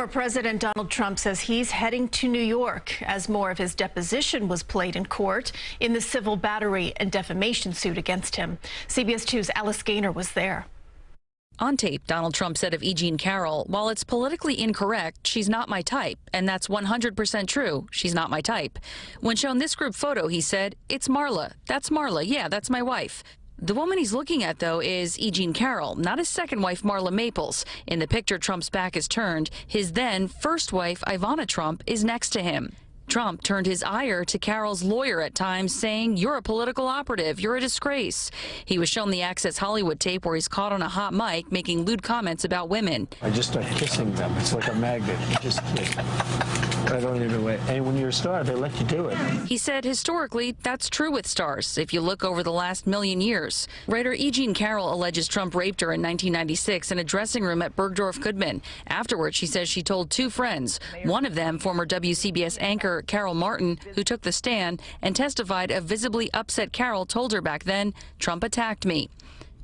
Former President Donald Trump says he's heading to New York as more of his deposition was played in court in the civil battery and defamation suit against him. CBS 2's Alice Gainer was there. On tape, Donald Trump said of E. Jean Carroll, while it's politically incorrect, she's not my type. And that's 100% true. She's not my type. When shown this group photo, he said, it's Marla. That's Marla. Yeah, that's my wife. The woman he's looking at, though, is E. Jean Carroll, not his second wife, Marla Maples. In the picture, Trump's back is turned. His then first wife, Ivana Trump, is next to him. Trump turned his ire to Carroll's lawyer at times, saying, You're a political operative. You're a disgrace. He was shown the Access Hollywood tape where he's caught on a hot mic making lewd comments about women. I just start kissing them. It's like a magnet. You just kiss. I don't even wait. And when you're a star, they let you do it. He said historically, that's true with stars if you look over the last million years. Writer E. Jean Carroll alleges Trump raped her in 1996 in a dressing room at Bergdorf Goodman. Afterwards, she says she told two friends, one of them, former WCBS anchor Carol Martin, who took the stand and testified a visibly upset Carroll told her back then, Trump attacked me.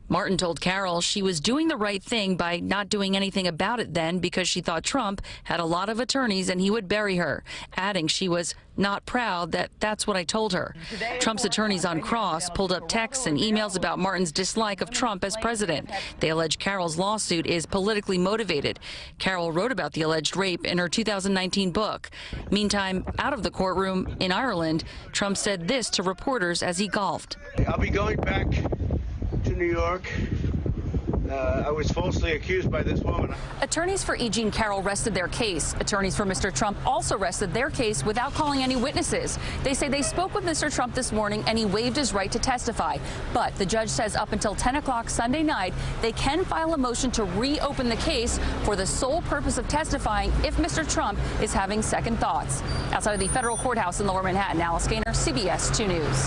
Martin told Carroll she was doing the right thing by not doing anything about it then because she thought Trump had a lot of attorneys and he would bury her, adding she was not proud that that's what I told her. Trump's attorneys on Cross pulled up texts and emails about Martin's dislike of Trump as president. They allege Carroll's lawsuit is politically motivated. Carroll wrote about the alleged rape in her 2019 book. Meantime, out of the courtroom in Ireland, Trump said this to reporters as he golfed. I'll be going back New York. Uh, I was falsely accused by this woman. Attorneys for E. Jean Carroll rested their case. Attorneys for Mr. Trump also rested their case without calling any witnesses. They say they spoke with Mr. Trump this morning and he waived his right to testify. But the judge says up until 10 o'clock Sunday night, they can file a motion to reopen the case for the sole purpose of testifying if Mr. Trump is having second thoughts. Outside of the federal courthouse in lower Manhattan, Alice Gainer, CBS 2 News.